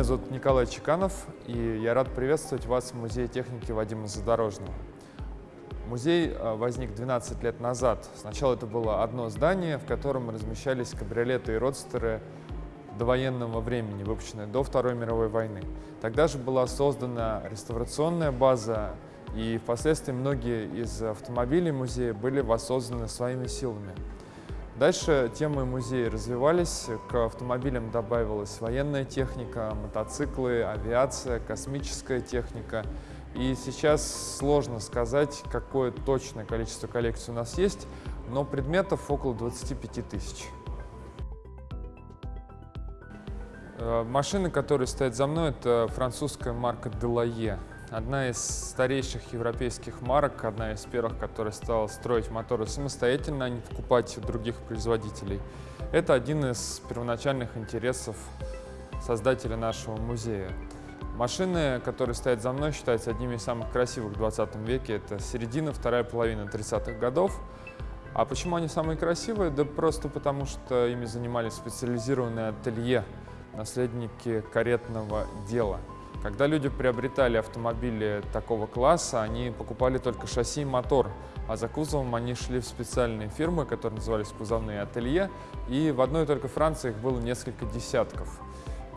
Меня зовут Николай Чеканов, и я рад приветствовать вас в Музее техники Вадима Задорожного. Музей э, возник 12 лет назад. Сначала это было одно здание, в котором размещались кабриолеты и родстеры довоенного времени, выпущенные до Второй мировой войны. Тогда же была создана реставрационная база, и впоследствии многие из автомобилей музея были воссозданы своими силами. Дальше темы музея развивались, к автомобилям добавилась военная техника, мотоциклы, авиация, космическая техника. И сейчас сложно сказать, какое точное количество коллекций у нас есть, но предметов около 25 тысяч. Э, машина, которая стоит за мной, это французская марка Delaye. Одна из старейших европейских марок, одна из первых, которая стала строить моторы самостоятельно, а не покупать у других производителей. Это один из первоначальных интересов создателя нашего музея. Машины, которые стоят за мной, считаются одними из самых красивых в 20 веке. Это середина, вторая половина 30-х годов. А почему они самые красивые? Да просто потому, что ими занимались специализированные ателье, наследники каретного дела. Когда люди приобретали автомобили такого класса, они покупали только шасси и мотор, а за кузовом они шли в специальные фирмы, которые назывались кузовные ателье, и в одной только Франции их было несколько десятков.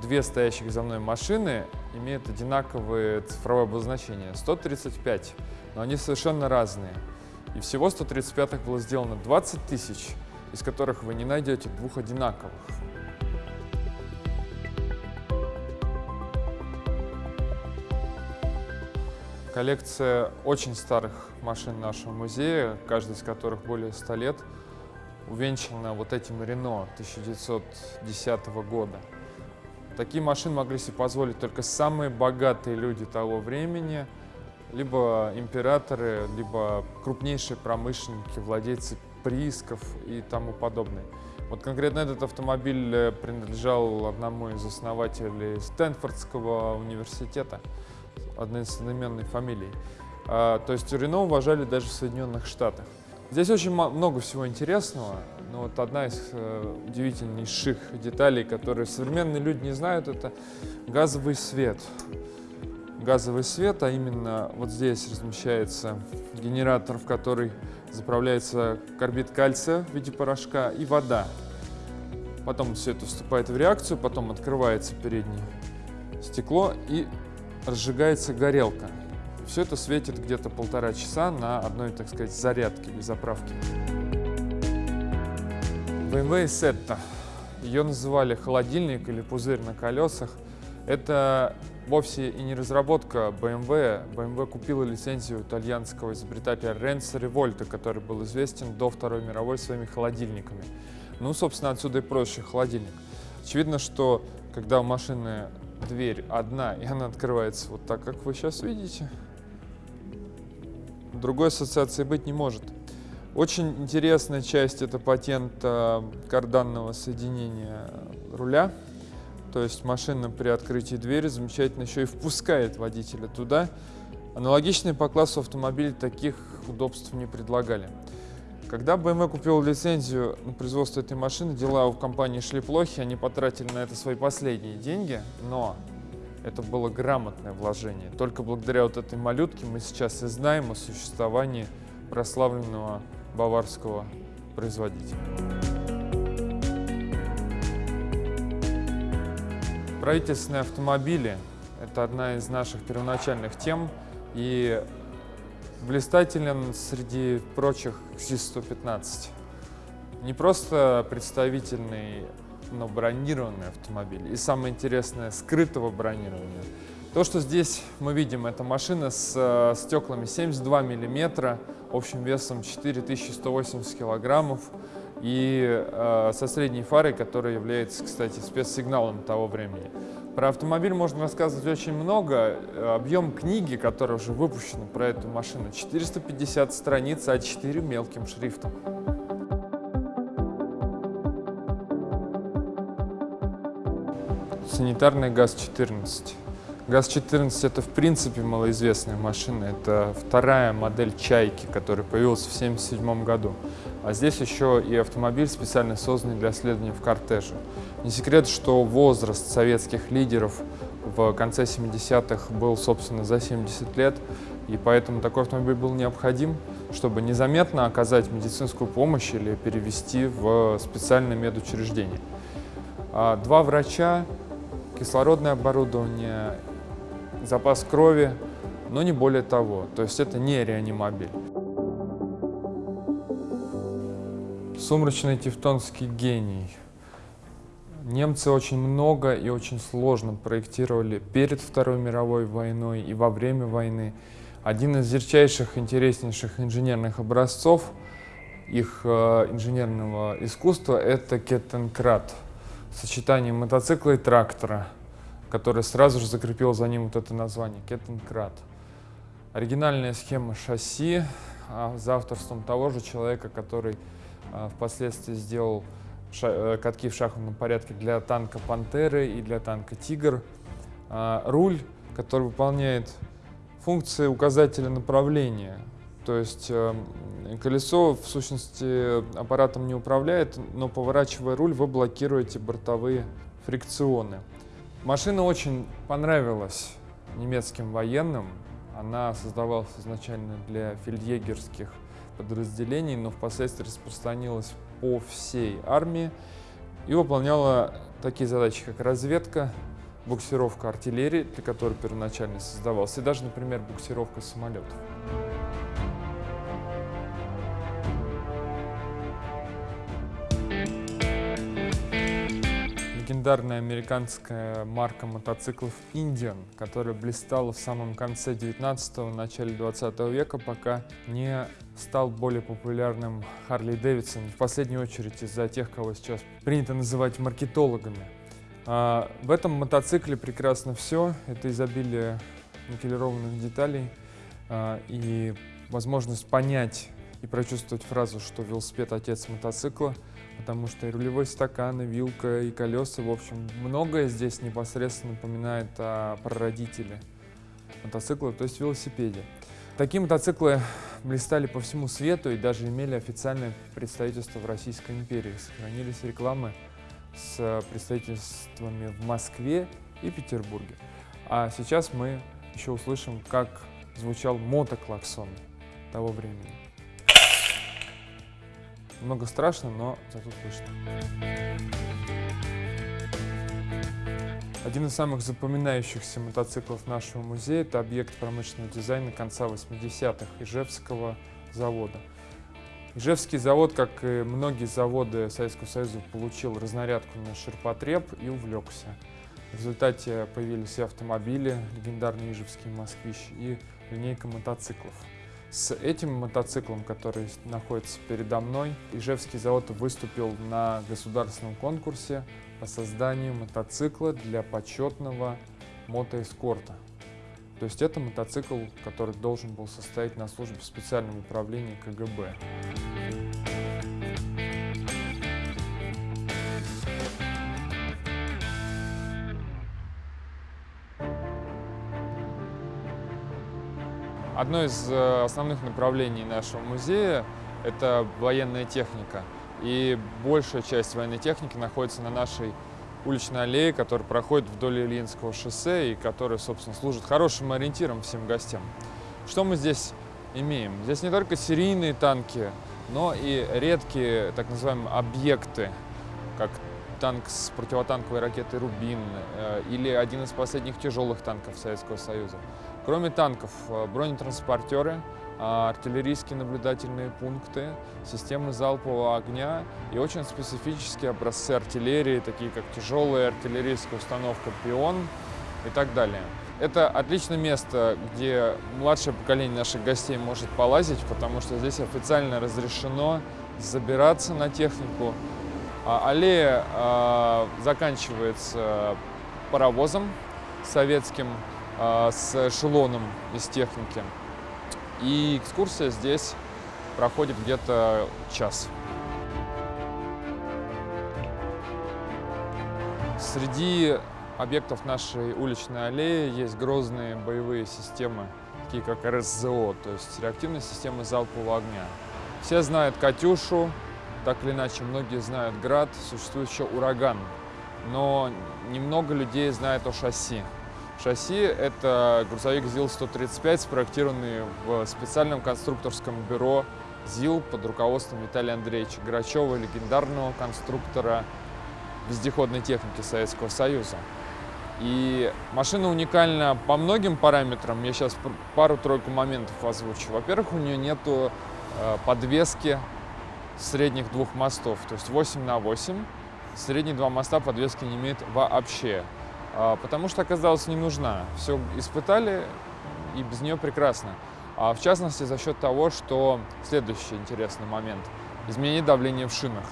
Две стоящих за мной машины имеют одинаковое цифровое обозначение — 135, но они совершенно разные. И всего 135 было сделано 20 тысяч, из которых вы не найдете двух одинаковых. Коллекция очень старых машин нашего музея, каждый из которых более 100 лет, увенчана вот этим Рено 1910 года. Такие машины могли себе позволить только самые богатые люди того времени, либо императоры, либо крупнейшие промышленники, владельцы приисков и тому подобное. Вот конкретно этот автомобиль э, принадлежал одному из основателей Стэнфордского университета одноименной фамилий. А, то есть Рено уважали даже в Соединенных Штатах. Здесь очень много всего интересного, но вот одна из э, удивительнейших деталей, которые современные люди не знают, это газовый свет. Газовый свет, а именно вот здесь размещается генератор, в который заправляется карбид кальция в виде порошка и вода. Потом все это вступает в реакцию, потом открывается переднее стекло и разжигается горелка. Все это светит где-то полтора часа на одной, так сказать, зарядке или заправке. BMW Setta. Ее называли холодильник или пузырь на колесах. Это вовсе и не разработка BMW. BMW купила лицензию итальянского изобретателя Ренцо Револьта, который был известен до Второй мировой своими холодильниками. Ну, собственно, отсюда и проще холодильник. Очевидно, что когда у машины дверь одна, и она открывается вот так, как вы сейчас видите. Другой ассоциации быть не может. Очень интересная часть – это патент карданного соединения руля. То есть машина при открытии двери замечательно еще и впускает водителя туда. Аналогичные по классу автомобилей таких удобств не предлагали. Когда BMW купил лицензию на производство этой машины, дела у компании шли плохи, они потратили на это свои последние деньги, но это было грамотное вложение. Только благодаря вот этой малютке мы сейчас и знаем о существовании прославленного баварского производителя. Правительственные автомобили – это одна из наших первоначальных тем, и блистателен среди прочих ЗИС-115. Не просто представительный, но бронированный автомобиль. И самое интересное, скрытого бронирования. То, что здесь мы видим, это машина с э, стеклами 72 миллиметра, общим весом 4180 килограммов и э, со средней фарой, которая является, кстати, спецсигналом того времени. Про автомобиль можно рассказывать очень много. Объем книги, которая уже выпущена про эту машину, 450 страниц А4 мелким шрифтом. Санитарный ГАЗ-14. ГАЗ-14 это в принципе малоизвестная машина. Это вторая модель «Чайки», которая появилась в 1977 году. А здесь еще и автомобиль, специально созданный для следования в кортеже. Не секрет, что возраст советских лидеров в конце 70-х был, собственно, за 70 лет, и поэтому такой автомобиль был необходим, чтобы незаметно оказать медицинскую помощь или перевести в специальное медучреждение. А два врача, кислородное оборудование запас крови, но не более того. То есть это не реанимобиль. Сумрачный тевтонский гений. Немцы очень много и очень сложно проектировали перед Второй мировой войной и во время войны. Один из ярчайших, интереснейших инженерных образцов их э, инженерного искусства – это Кеттенкрат, сочетание мотоцикла и трактора – который сразу же закрепил за ним вот это название Кеттенкрат. Оригинальная схема шасси а, за авторством того же человека, который а, впоследствии сделал э, катки в шахматном порядке для танка «Пантеры» и для танка «Тигр». А, руль, который выполняет функции указателя направления. То есть э, колесо, в сущности, аппаратом не управляет, но поворачивая руль, вы блокируете бортовые фрикционы. Машина очень понравилась немецким военным. Она создавалась изначально для фельдъегерских подразделений, но впоследствии распространилась по всей армии и выполняла такие задачи, как разведка, буксировка артиллерии, для которой первоначально создавался, и даже, например, буксировка самолетов. Легендарная американская марка мотоциклов Indian, которая блистала в самом конце 19-го, начале 20 века, пока не стал более популярным Харли Дэвидсон, в последнюю очередь из-за тех, кого сейчас принято называть маркетологами. А в этом мотоцикле прекрасно все, это изобилие никелированных деталей а, и возможность понять и прочувствовать фразу, что велосипед – отец мотоцикла – потому что и рулевой стакан, и вилка, и колеса, в общем, многое здесь непосредственно напоминает о прародителе мотоцикла, то есть велосипеде. Такие мотоциклы блистали по всему свету и даже имели официальное представительство в Российской империи. Сохранились рекламы с представительствами в Москве и Петербурге. А сейчас мы еще услышим, как звучал мотоклаксон того времени. Много страшно, но зато слышно. Один из самых запоминающихся мотоциклов нашего музея – это объект промышленного дизайна конца 80-х Ижевского завода. Ижевский завод, как и многие заводы Советского Союза, получил разнарядку на ширпотреб и увлекся. В результате появились и автомобили, легендарный Ижевский «Москвич», и линейка мотоциклов. С этим мотоциклом, который находится передо мной, Ижевский завод выступил на государственном конкурсе по созданию мотоцикла для почетного мотоэскорта. То есть это мотоцикл, который должен был состоять на службе в специальном управлении КГБ. Одно из э, основных направлений нашего музея – это военная техника. И большая часть военной техники находится на нашей уличной аллее, которая проходит вдоль Ильинского шоссе и которая, собственно, служит хорошим ориентиром всем гостям. Что мы здесь имеем? Здесь не только серийные танки, но и редкие так называемые объекты, как танк с противотанковой ракетой «Рубин» э, или один из последних тяжелых танков Советского Союза. Кроме танков, э, бронетранспортеры, э, артиллерийские наблюдательные пункты, системы залпового огня и очень специфические образцы артиллерии, такие как тяжелая артиллерийская установка «Пион» и так далее. Это отличное место, где младшее поколение наших гостей может полазить, потому что здесь официально разрешено забираться на технику, а аллея а, заканчивается паровозом советским а, с эшелоном из техники. И экскурсия здесь проходит где-то час. Среди объектов нашей уличной аллеи есть грозные боевые системы, такие как РСЗО, то есть реактивная система залпового огня. Все знают «Катюшу», так или иначе, многие знают «Град», существует еще «Ураган», но немного людей знает о шасси. Шасси – это грузовик ЗИЛ-135, спроектированный в специальном конструкторском бюро ЗИЛ под руководством Виталия Андреевича Грачева, легендарного конструктора вездеходной техники Советского Союза. И машина уникальна по многим параметрам. Я сейчас пару-тройку моментов озвучу. Во-первых, у нее нету э, подвески средних двух мостов, то есть 8 на 8. Средние два моста подвески не имеет вообще, потому что оказалось не нужна. Все испытали, и без нее прекрасно. А в частности, за счет того, что следующий интересный момент – изменение давления в шинах.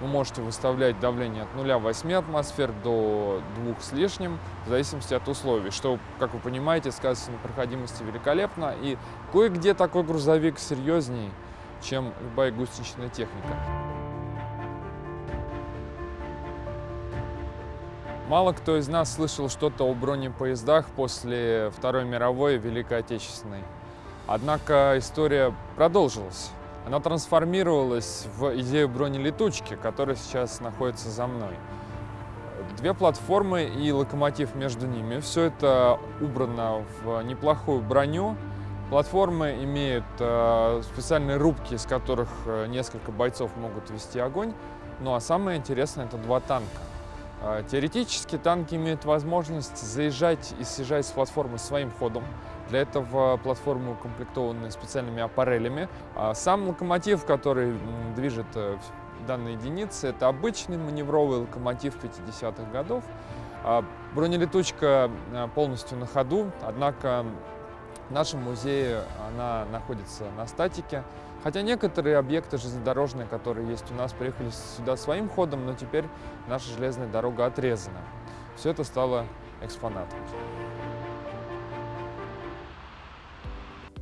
Вы можете выставлять давление от 0,8 атмосфер до 2 с лишним, в зависимости от условий, что, как вы понимаете, сказывается на проходимости великолепно. И кое-где такой грузовик серьезней, чем любая гусеничная техника. Мало кто из нас слышал что-то о бронепоездах после Второй мировой и Великой Отечественной. Однако история продолжилась. Она трансформировалась в идею бронелетучки, которая сейчас находится за мной. Две платформы и локомотив между ними. Все это убрано в неплохую броню. Платформы имеют э, специальные рубки, из которых э, несколько бойцов могут вести огонь. Ну а самое интересное – это два танка. А, теоретически танки имеют возможность заезжать и съезжать с платформы своим ходом. Для этого платформы укомплектованы специальными аппарелями. А сам локомотив, который движет э, данные единицы, это обычный маневровый локомотив 50-х годов. А бронелетучка э, полностью на ходу, однако в нашем музее она находится на статике. Хотя некоторые объекты железнодорожные, которые есть у нас, приехали сюда своим ходом, но теперь наша железная дорога отрезана. Все это стало экспонатом.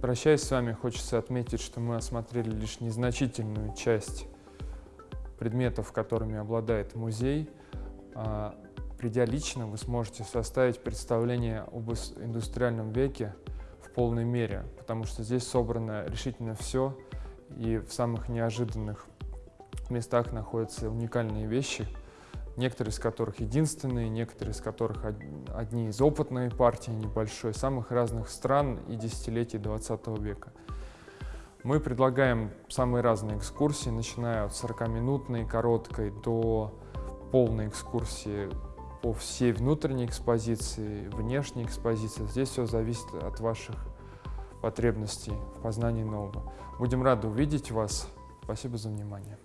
Прощаясь с вами, хочется отметить, что мы осмотрели лишь незначительную часть предметов, которыми обладает музей. А, придя лично, вы сможете составить представление об индустриальном веке в полной мере, потому что здесь собрано решительно все, и в самых неожиданных местах находятся уникальные вещи, некоторые из которых единственные, некоторые из которых одни из опытной партии небольшой, самых разных стран и десятилетий 20 века. Мы предлагаем самые разные экскурсии, начиная от 40-минутной, короткой, до полной экскурсии по всей внутренней экспозиции, внешней экспозиции. Здесь все зависит от ваших потребностей в познании нового. Будем рады увидеть вас. Спасибо за внимание.